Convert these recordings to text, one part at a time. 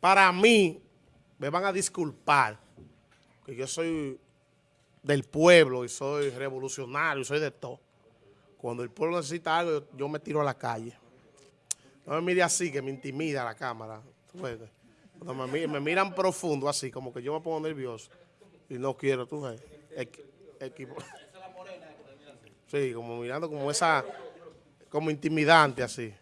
para mí, me van a disculpar, que yo soy del pueblo y soy revolucionario, soy de todo. Cuando el pueblo necesita algo, yo, me tiro a la calle. No me mire así, que me intimida la cámara. Cuando me, mi- me miran profundo así, como que yo me pongo nervioso. Y no quiero, tú ves. Equi- equipo. Sí, como mirando como esa, como intimidante así.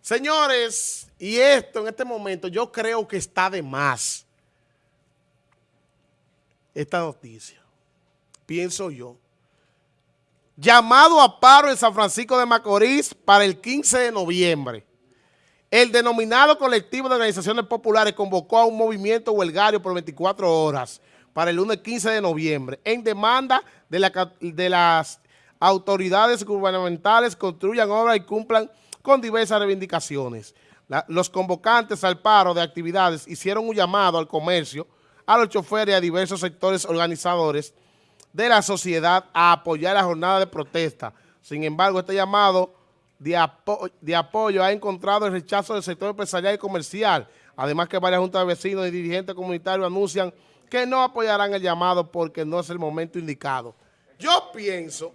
Señores, y esto en este momento yo creo que está de más. Esta noticia. Pienso yo. Llamado a paro en San Francisco de Macorís para el 15 de noviembre. El denominado colectivo de organizaciones populares convocó a un movimiento huelgario por 24 horas para el lunes 15 de noviembre en demanda de, la de las autoridades gubernamentales construyan obras y cumplan con diversas reivindicaciones. Los convocantes al paro de actividades hicieron un llamado al comercio, a los choferes y a diversos sectores organizadores de la sociedad a apoyar la jornada de protesta. Sin embargo, este llamado de, de apoyo ha encontrado el rechazo del sector empresarial y comercial. Además que varias juntas de vecinos y dirigentes comunitarios anuncian que no apoyarán el llamado porque no es el momento indicado. Yo pienso,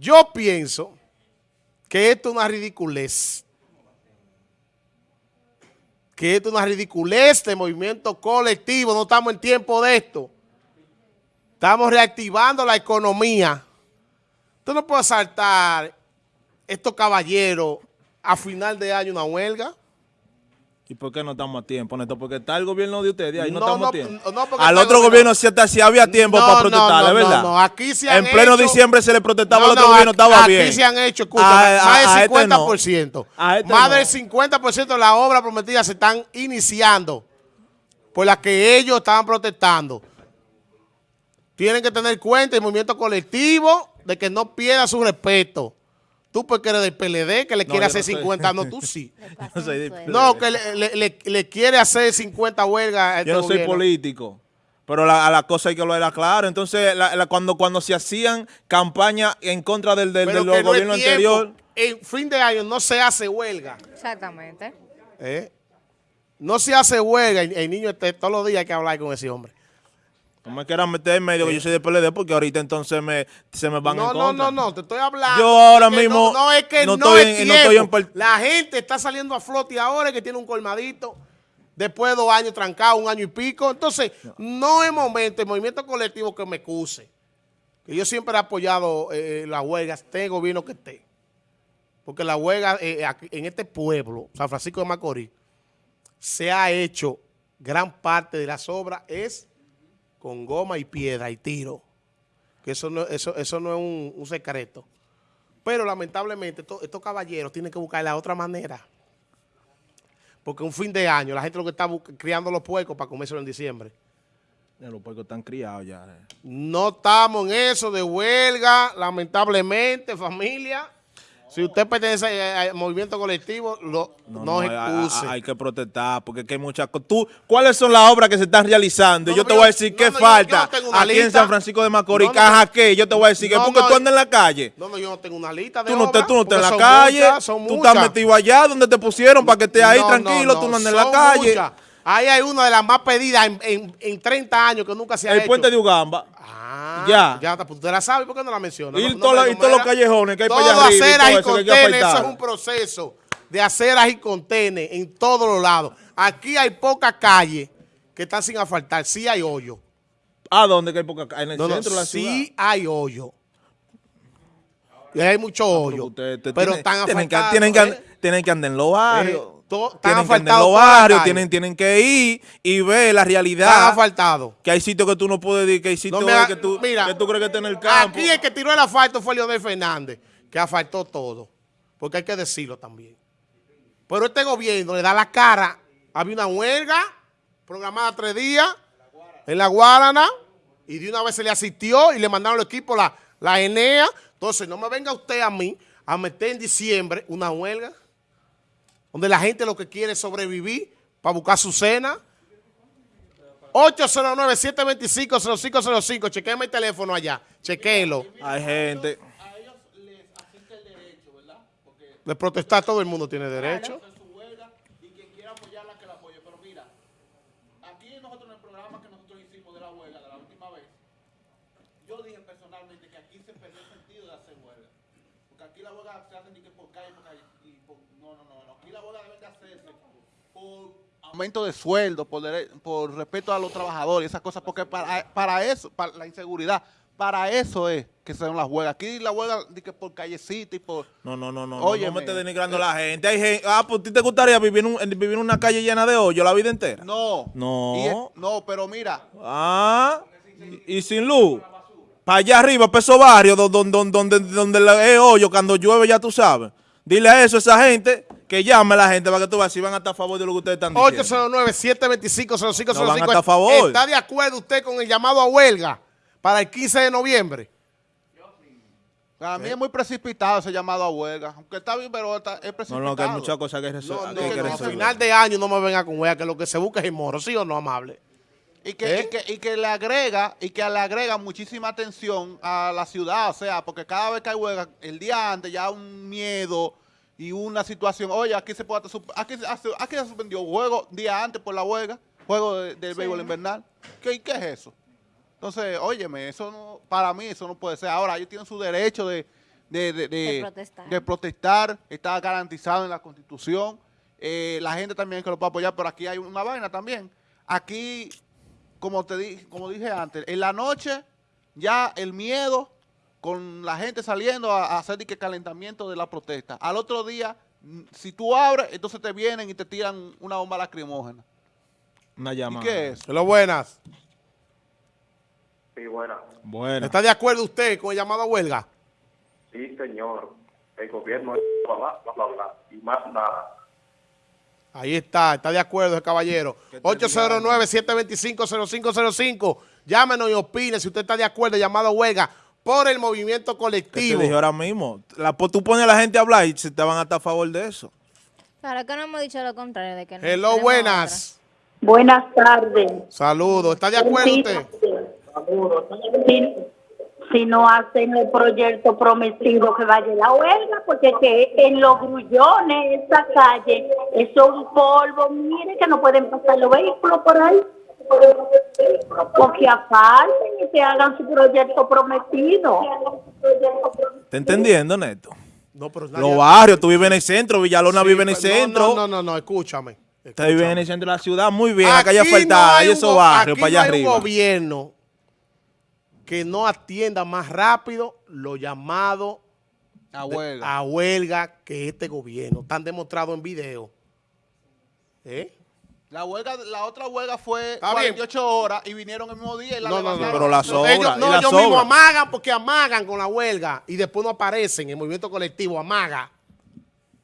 yo pienso que esto es una ridiculez. Que esto es una ridiculez de movimiento colectivo. No estamos en tiempo de esto. Estamos reactivando la economía. Tú no puedes saltar estos caballeros a final de año una huelga. ¿Y por qué no estamos a tiempo, Néstor? Porque está el gobierno de ustedes ahí, no, No, estamos no, a tiempo. no, Al otro gobierno- gobierno sí, hasta, sí había tiempo para protestar, no, ¿es verdad? no, no, aquí se han En pleno hecho- diciembre se le protestaba al otro no, gobierno, aquí- estaba aquí bien. se han hecho, escúchame, A- más a del este no. 50%. A este más del 50% de las obras prometidas se están iniciando por las que ellos estaban protestando. Tienen que tener cuenta el movimiento colectivo de que no pierda su respeto. Tú porque eres del PLD, que le No, quiere hacer no soy. 50, no, tú sí. Yo soy de- No, que le, le- le- le quiere hacer 50 huelgas a este Yo no soy político. Pero la, a la cosa hay que lo era claro. Entonces, la- la- cuando, cuando se hacían campañas en contra del, del, gobierno anterior, En fin de año no se hace huelga. Exactamente. ¿eh? No se hace huelga. El, el niño este, todos los días hay que hablar con ese hombre. No me quieran meter en medio que yo soy de PLD porque ahorita entonces me, se me van No, en no, contra. no, no, te estoy hablando. Yo ahora mismo No, no, es que no, no estoy es en- no estoy en La gente está saliendo a flote ahora que tiene un colmadito. Después de dos años trancado, un año y pico. Entonces, no es momento, el movimiento colectivo que me excuse. Que yo siempre he apoyado eh, las huelgas, esté el gobierno que esté. Porque la huelga eh, en este pueblo, San Francisco de Macorís, se ha hecho gran parte de las obras es con goma y piedra y tiro. Que eso no, eso, eso no es un, un secreto. Pero lamentablemente esto- estos caballeros tienen que buscar la otra manera. Porque un fin de año, la gente lo que está criando los puercos para comérselo en diciembre. Ya Los puercos están criados ya. eh. No estamos en eso de huelga, lamentablemente, familia. Si usted pertenece al movimiento colectivo, lo, no, hay, excuse. hay- hay que protestar porque hay muchas cosas. ¿Cuáles son las obras que se están realizando? No, yo no, te voy a decir no, qué no, falta no aquí en. San Francisco de Macorís. No, no, ¿Caja no. qué? Yo te voy a decir que No, porque no, tú andas en la calle. no, no, yo no tengo una lista de Tú no, obras, tú no estás en la calle, muchas, tú estás metido allá donde te pusieron para que estés ahí No, tranquilo, no, tú no no, andas en la calle. muchas. Ahí hay una de las más pedidas en, en- en 30 años que nunca se ha El hecho. puente de Ugamba. Ah, Ya. Ya, pues usted la sabe, ¿por qué no la menciona? Y No- todos los- callejones que hay para Todo allá arriba y aceras todo y eso que hay que contenes, eso es un proceso de aceras y contenes en todos los lados. Aquí hay pocas calles que están sin asfaltar. Sí hay hoyo. ¿A dónde que hay poca ca- En el No, centro de la sí ciudad. hay hoyo. Y hay mucho hoyo. Ustedes te- pero tienen- están tienen que, asfaltados. tienen, que, ¿eh? tienen que andar en los barrios. Eh, to- tienen que los barrios, tienen, tienen que ir y ver la realidad. asfaltados. Que hay sitios que tú no puedes ir, que hay sitios No que, tú, mira, que tú crees que está en el campo. Aquí el que tiró el asfalto fue Leonel Fernández, que asfaltó todo. Porque hay que decirlo también. Pero este gobierno le da la cara. Había una huelga programada tres días en la Guarana y de una vez se le asistió y le mandaron el equipo la, la Enea. Entonces, no me venga usted a mí a meter en diciembre una huelga donde la gente lo que quiere es sobrevivir para buscar su cena. 809-725-0505. Chequenme el teléfono allá. Chequenlo. Hay gente. De protestar todo el mundo tiene derecho. hacer su huelga y quien quiera apoyarla que la apoye. Pero mira, aquí nosotros en el programa que nosotros hicimos de la huelga de la última vez, yo dije personalmente que aquí se perdió el sentido de hacer huelga. Porque aquí la huelga se hace ni que por calle, por calle. Y por, no, no, no, no. Aquí la por aumento de sueldo, por, por respeto a los trabajadores, esas cosas, porque para, para eso, para la inseguridad, para eso es que son las huelgas. Aquí la huelga que por callecita y por... No, no, no, no. Óyeme. no me estés denigrando a la gente. Hay gente. Ah, pues ¿a ti te gustaría vivir, en un- vivir en una calle llena de hoyo la vida entera? No. No. Es- no, pero mira, Ah, y, y sin luz. Para allá arriba, para esos barrios do- don- don- donde, donde, la- es hoyo, cuando llueve, ya tú sabes. Dile a eso a esa gente que llame a la gente para que tú veas si van a estar a favor de lo que ustedes están diciendo. 809-725-0505. No van a estar a favor. ¿Está de acuerdo usted con el llamado a huelga para el 15 de noviembre? para mí es muy precipitado ese llamado a huelga. Aunque está bien, pero está- es No, precipitado. no, que hay muchas cosas que, resol- No, que no, que no, resolver. final de año no me venga con huelga, que lo que se busca es el moro, ¿sí o no, amable? Y que, ¿Eh? y, que, y que le agrega y que le agrega muchísima atención a la ciudad, o sea, porque cada vez que hay huelga, el día antes ya un miedo y una situación, oye, aquí se puede aquí, aquí se suspendió juego día antes por la huelga, juego de- del béisbol invernal. ¿Qué, ¿Qué es eso? Entonces, óyeme, eso no, para mí eso no puede ser. Ahora, ellos tienen su derecho de, de, de- protestar. de protestar, está garantizado en la Constitución. Eh, la gente también que lo puede apoyar, pero aquí hay una vaina también. Aquí, como te di, como dije antes, en la noche ya el miedo con la gente saliendo a, a hacer que calentamiento de la protesta. Al otro día, si tú abres, entonces te vienen y te tiran una bomba lacrimógena. Una ¿Y llamada. qué es? Lo buenas. Sí, buena. Bueno. ¿Está de acuerdo usted con el llamado a huelga? Sí, señor. El gobierno es bla, bla, bla, bla, bla, y más nada. Ahí está, está de acuerdo el caballero. 809-725-0505. Llámenos y opine si usted está de acuerdo, llamado a huelga por el movimiento ¿Qué te colectivo. dije ahora mismo? La, pues tú pones a la gente a hablar y se te van a estar a favor de eso. Claro que no hemos dicho lo contrario de que no. Hello, buenas. Buenas tardes. Saludos. ¿Está de acuerdo Sí, usted? Si, si no hacen el proyecto prometido que vaya la huelga, porque que en los grullones, esa calle, eso es un polvo, mire que no pueden pasar los vehículos por ahí. Porque aparten y que hagan su proyecto prometido. ¿Está entendiendo, Neto? No, pero Los barrios, tú vives en el centro, Villalona Sí, vive en el centro. No, no, no, no, escúchame. Usted vive en el centro de la ciudad, muy bien. Acá ya Aquí falta, no hay esos barrios para allá no hay arriba. un gobierno que no atienda más rápido los llamados A huelga. a huelga que este gobierno. Están demostrados en video. ¿Eh? La huelga, la otra huelga fue Está bien. 48 horas y vinieron el mismo día y la No, no, no. Pero las No, obras, ellos, no, las ellos mismos amagan porque amagan con la huelga y después no aparecen. El movimiento colectivo amaga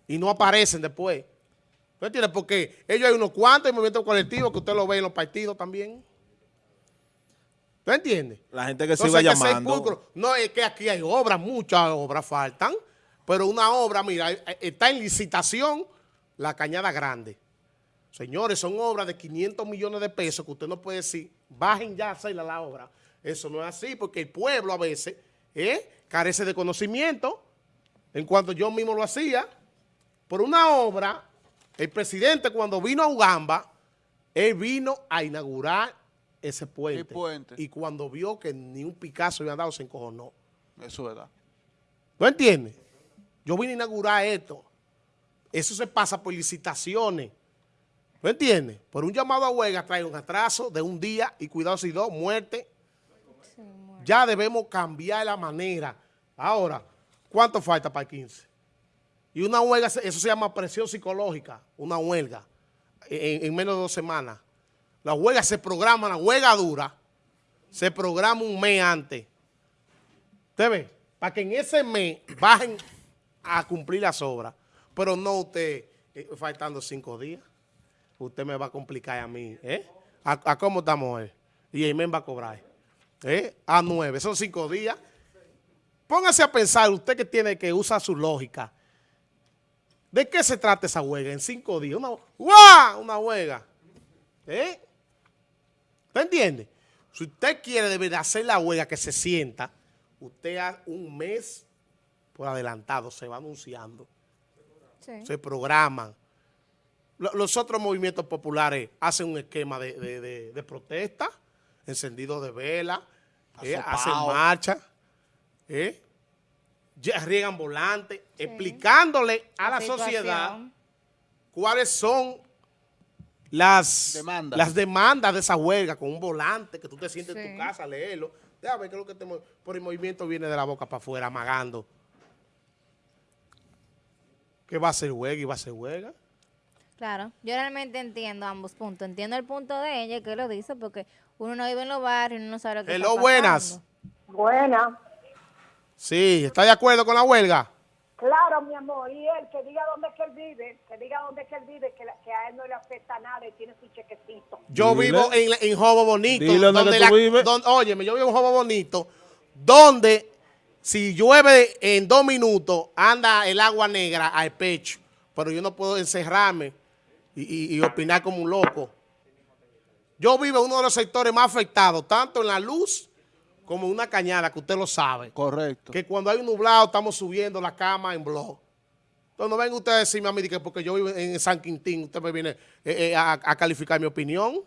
y no aparecen después. ¿Tú entiendes? Porque ellos hay unos cuantos en el movimiento colectivo que usted lo ve en los partidos también. ¿Tú entiendes? La gente que Entonces que ser llamando. pulcro. No, es que aquí hay obras, muchas obras faltan, pero una obra, mira, eh, está en licitación la Cañada Grande. Señores, son obras de 500 millones de pesos que usted no puede decir, bajen ya a hacerla la obra. Eso no es así, porque el pueblo a veces eh, carece de conocimiento. En cuanto yo mismo lo hacía, por una obra, el presidente cuando vino a Ugamba, él vino a inaugurar ese puente. El puente. Y cuando vio que ni un Picasso había dado, se encojonó. Eso es verdad. ¿No entiendes? Yo vine a inaugurar esto. Eso se pasa por licitaciones. ¿No entiendes? Por un llamado a huelga trae un atraso de un día y cuidado si dos, muerte. Ya debemos cambiar la manera. Ahora, ¿cuánto falta para el 15? Y una huelga, eso se llama presión psicológica, una huelga, en, en menos de dos semanas. La huelga se programa, la huelga dura, se programa un mes antes. ¿Usted ve? Para que en ese mes bajen a cumplir las obras. Pero no usted, eh, faltando cinco días. Usted me va a complicar a mí. ¿eh? ¿A, a cómo estamos hoy? Y mes va a cobrar. ¿eh? A nueve. Son cinco días. Póngase a pensar, usted que tiene que usar su lógica. ¿De qué se trata esa huelga en cinco días? Una, ¡guau! Una huelga. ¿Eh? ¿Usted entiende? Si usted quiere de verdad hacer la huelga que se sienta, usted a un mes por adelantado se va anunciando. Sí. se programan. Lo- Los otros movimientos populares hacen un esquema de, de- de- de protesta, encendido de vela, eh, hacen marcha, eh, ya riegan volantes, explicándole a la, sociedad cuáles son las Demandas. las demandas de esa huelga con un volante que tú te sientes en tu casa, leerlo. Déjame ver qué es lo que te por el movimiento viene de la boca para afuera, amagando. ¿Qué va a ser huelga y va a ser huelga? Claro, yo realmente entiendo ambos puntos. Entiendo el punto de ella que lo dice porque uno no vive en los barrios, uno no sabe lo que Hello, está buenas. pasando. Buena. Sí, ¿está de acuerdo con la huelga? Claro, mi amor. Y él, que diga dónde es que él vive, que diga dónde es que él vive, que, la- que a él no le afecta nada y tiene su chequecito. Yo Dile. vivo en, en Jobo Bonito. Dile tú la- vives. donde- óyeme, yo vivo en Jobo Bonito, donde si llueve en dos minutos, anda el agua negra al pecho. Pero yo no puedo encerrarme y, y- opinar como un loco. Yo vivo en uno de los sectores más afectados, tanto en la luz como en una cañada, que usted lo sabe. Correcto. Que cuando hay un nublado estamos subiendo la cama en blog. Entonces no venga usted a decirme a mí que porque yo vivo en San Quintín, usted me viene eh, eh, a, a calificar mi opinión.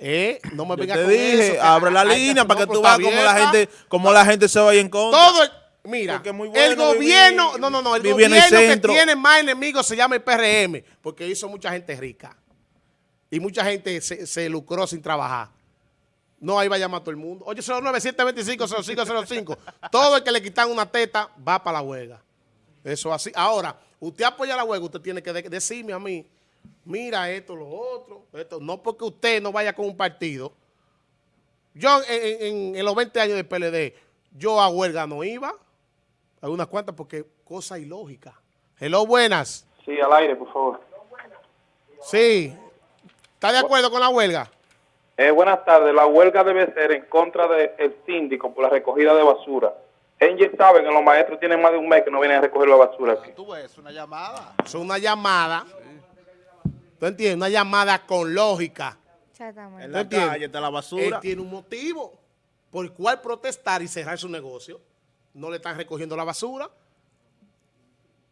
Eh, no me Yo venga te con dije, eso, abre la línea no, para que tú veas cómo la gente, cómo la gente se vaya en contra. Todo mira, el gobierno, vivir- no, no, no, el gobierno que tiene más enemigos se llama el PRM, porque hizo mucha gente rica. Y mucha gente se, se lucró sin trabajar. No, ahí va a llamar todo el mundo. Oye, 09-725-0505. Todo el que le quitan una teta va para la huelga. Eso así. Ahora, usted apoya la huelga, usted tiene que de- decirme a mí, mira esto, lo otro, esto. No porque usted no vaya con un partido. Yo en, en- en los 20 años de PLD, yo a huelga no iba. Algunas cuantas porque cosa ilógica. Hello, buenas. Sí, al aire, por favor. Sí. ¿Está de acuerdo con la huelga? Eh, buenas tardes. La huelga debe ser en contra del síndico por la recogida de basura. Ellos saben que los maestros tienen más de un mes que no vienen a recoger la basura aquí. Tú ves, una llamada. Es una llamada. ¿Tú entiendes? Una llamada con lógica. Exactamente. En la calle está la Él basura. tiene un motivo por el cual protestar y cerrar su negocio. No le están recogiendo la basura.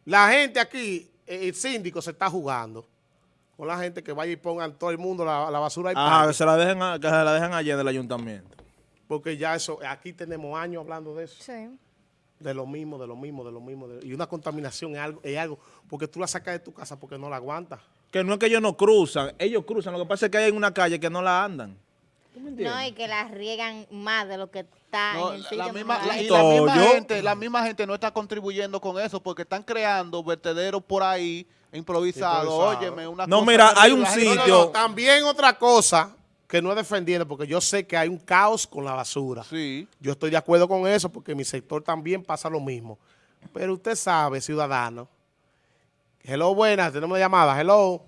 La gente aquí, eh, el síndico se está jugando con la gente que vaya y pongan todo el mundo la, la basura ahí. Ajá, que se la dejen, a- que se la dejen allá en el ayuntamiento. Porque ya eso, aquí tenemos años hablando de eso. Sí. De lo mismo, de lo mismo, de lo mismo. de- y una contaminación es algo, es algo, porque tú la sacas de tu casa porque no la aguantas. Que no es que ellos no cruzan, ellos cruzan. Lo que pasa es que hay en una calle que no la andan. No, y que las riegan más de lo que está No, en el la, misma, la- y la misma gente, la misma gente no está contribuyendo con eso porque están creando vertederos por ahí improvisados. Improvisado. Óyeme, una No, cosa mira, hay un La gente- No, no, sitio- no, también otra cosa que no es defendiendo, porque yo sé que hay un caos con la basura. Sí. Yo estoy de acuerdo con eso, porque en mi sector también pasa lo mismo. Pero usted sabe, ciudadano. Hello, buenas, tenemos una llamada. Hello.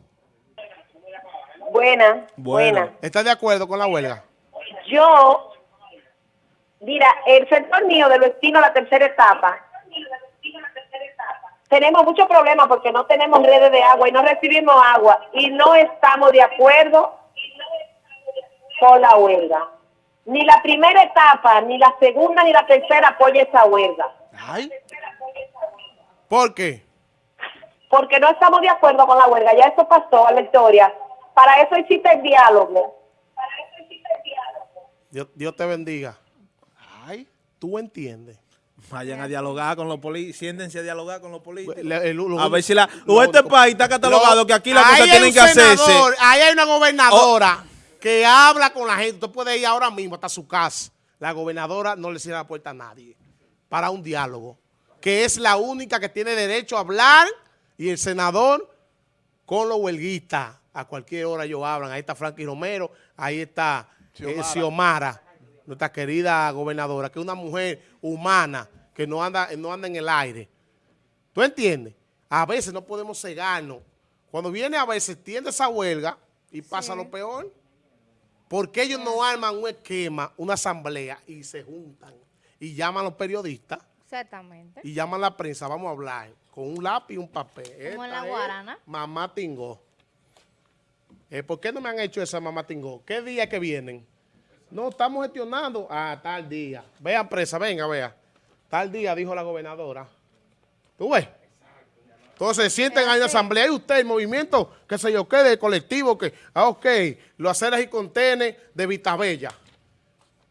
Buena, Buena. buena. ¿Está de acuerdo con la huelga? Yo, mira, el sector mío del destino a la tercera etapa, tenemos muchos problemas porque no tenemos redes de agua y no recibimos agua y no estamos de acuerdo con la huelga. Ni la primera etapa, ni la segunda, ni la tercera apoya esa huelga. Ay, ¿Por qué? Porque no estamos de acuerdo con la huelga. Ya eso pasó a la historia. Para eso existe el diálogo. Dios, Dios te bendiga. ay. ¿Tú entiendes? Vayan a dialogar con los políticos, siéntense a dialogar con los políticos. Le- el- lo- a ver si la... lo- o este país está catalogado lo- que aquí las cosas tienen que hacerse. Ahí hay una gobernadora que habla con la gente. Usted puede ir ahora mismo hasta su casa. La gobernadora no le cierra la puerta a nadie para un diálogo. Que es la única que tiene derecho a hablar y el senador con los huelguistas. A cualquier hora ellos hablan. Ahí está Frankie Romero, ahí está eh, Xiomara, nuestra querida gobernadora, que es una mujer humana que no anda, no anda en el aire. ¿Tú entiendes? A veces no podemos cegarnos. Cuando viene a veces tiende esa huelga y pasa lo peor. Porque ellos no arman un esquema, una asamblea y se juntan y llaman a los periodistas Exactamente. y llaman a la prensa, vamos a hablar con un lápiz y un papel. Como en la guarana. Mamá Tingó. Eh, ¿Por qué no me han hecho esa mamá Tingó? ¿Qué día que vienen? No, estamos gestionando. Ah, tal día. Vean presa, venga, vea. Tal día, dijo la gobernadora. ¿Tú ves? Entonces se sienten ahí en la asamblea y usted, el movimiento, qué sé yo, qué, de colectivo, que, ah, ok, los aceras y contenes de Vitabella.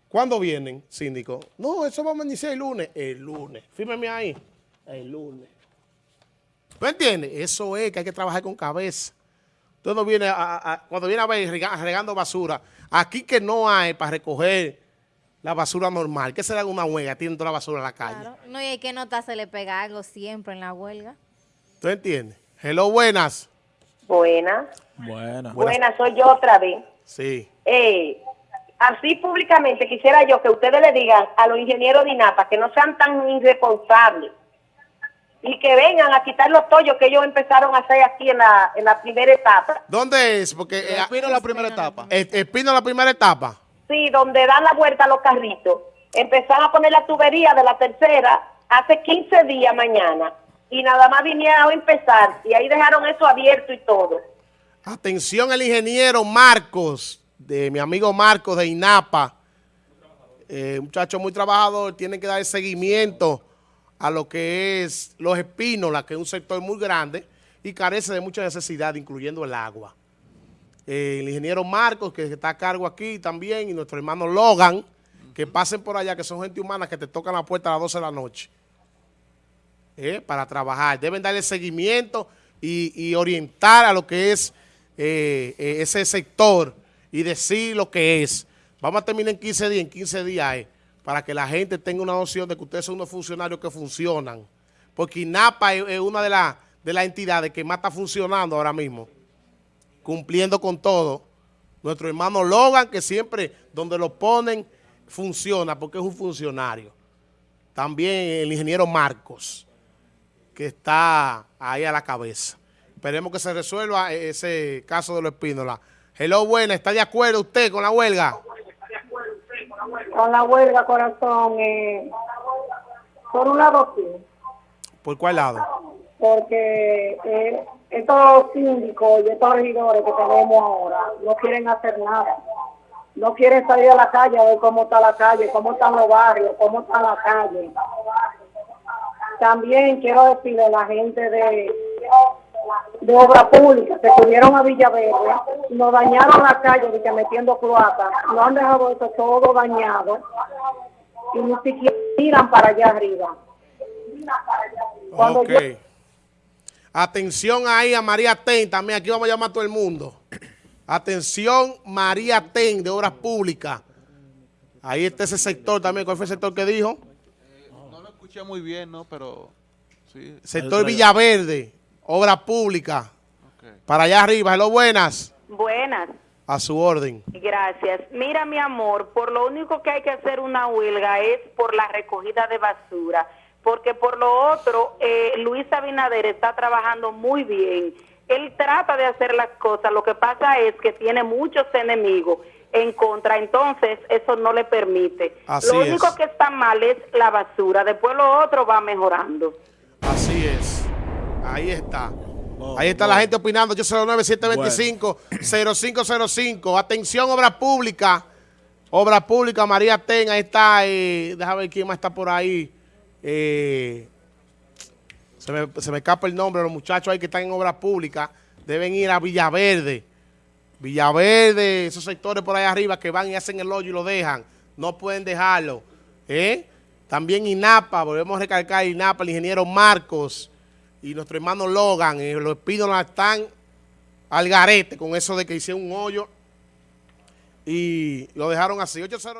¿Cuándo vienen, síndico? No, eso vamos a iniciar el lunes. El lunes. Fírmeme ahí. El lunes. ¿Tú entiendes? Eso es que hay que trabajar con cabeza. No viene a, a- cuando viene a ver rega- regando basura, aquí que no hay para recoger la basura normal, que será una huelga, tienen toda la basura en la calle. Claro. No, y hay que nota se le pega algo siempre en la huelga. ¿Tú entiendes? Hello, buenas. Buenas. Buena. Buenas, soy yo otra vez. Sí. Eh, así públicamente quisiera yo que ustedes le digan a los ingenieros de INAPA que no sean tan irresponsables y que vengan a quitar los tollos que ellos empezaron a hacer aquí en la, en la primera etapa. ¿Dónde es? Porque eh, Espino la primera etapa. eh, Espino la primera etapa. Sí, donde dan la vuelta a los carritos. Empezaron a poner la tubería de la tercera hace 15 días mañana y nada más vinieron a empezar y ahí dejaron eso abierto y todo. Atención el ingeniero Marcos, de mi amigo Marcos de INAPA. Eh, muchacho muy trabajador, tiene que dar seguimiento a lo que es los espínolas, que es un sector muy grande y carece de mucha necesidad, incluyendo el agua. Eh, el ingeniero Marcos, que está a cargo aquí también, y nuestro hermano Logan, que pasen por allá, que son gente humana que te tocan la puerta a las 12 de la noche. eh, para trabajar. Deben darle seguimiento y, orientar a lo que es eh, ese sector y decir lo que es. Vamos a terminar en 15 días, en 15 días para que la gente tenga una noción de que ustedes son unos funcionarios que funcionan. Porque INAPA es, una de, las de las entidades que más está funcionando ahora mismo, cumpliendo con todo. Nuestro hermano Logan, que siempre donde lo ponen, funciona porque es un funcionario. También el ingeniero Marcos que está ahí a la cabeza. Esperemos que se resuelva ese caso de los espínolas. Hello, buena, ¿está de acuerdo usted con la huelga? Con la huelga, corazón, eh, por un lado sí, ¿Por cuál lado? porque eh, estos síndicos y estos regidores que tenemos ahora no quieren hacer nada. No quieren salir a la calle a ver cómo está la calle, cómo están los barrios, cómo está la calle. También quiero decirle a la gente de, de obra pública que subieron a Villaverde, nos dañaron la calle de que metiendo cloaca, no han dejado eso todo dañado y ni siquiera miran para allá arriba. Cuando Ok. yo- Atención ahí a María Ten, también aquí vamos a llamar a todo el mundo. Atención María Ten, de Obras Públicas. Ahí está ese sector también. ¿Cuál fue el sector que dijo? No lo escuché muy bien, ¿no? Pero sí. Sector Villaverde, Obras Públicas. ok. Para allá arriba. Hello, buenas. Buenas. A su orden. Gracias. Mira, mi amor, por lo único que hay que hacer una huelga es por la recogida de basura, porque por lo otro, eh, Luis Abinader está trabajando muy bien. Él trata de hacer las cosas, lo que pasa es que tiene muchos enemigos en contra, entonces eso no le permite. Así lo es. único que está mal es la basura, después lo otro va mejorando. Así es. Ahí está. Ahí está la gente opinando. Yo 09-725-0505. Atención, obra pública. Obra pública, María Ten. Ahí está. Eh, déjame ver quién más está por ahí. Eh, se, me, se me escapa el nombre. Los muchachos ahí que están en obra pública deben ir a Villaverde. Villaverde, esos sectores por ahí arriba que van y hacen el hoyo y lo dejan. No pueden dejarlo. ¿eh? También INAPA, volvemos a recalcar INAPA, el ingeniero Marcos y nuestro hermano Logan. eh, los espínolas están al garete con eso de que hicieron un hoyo y lo dejaron así. 809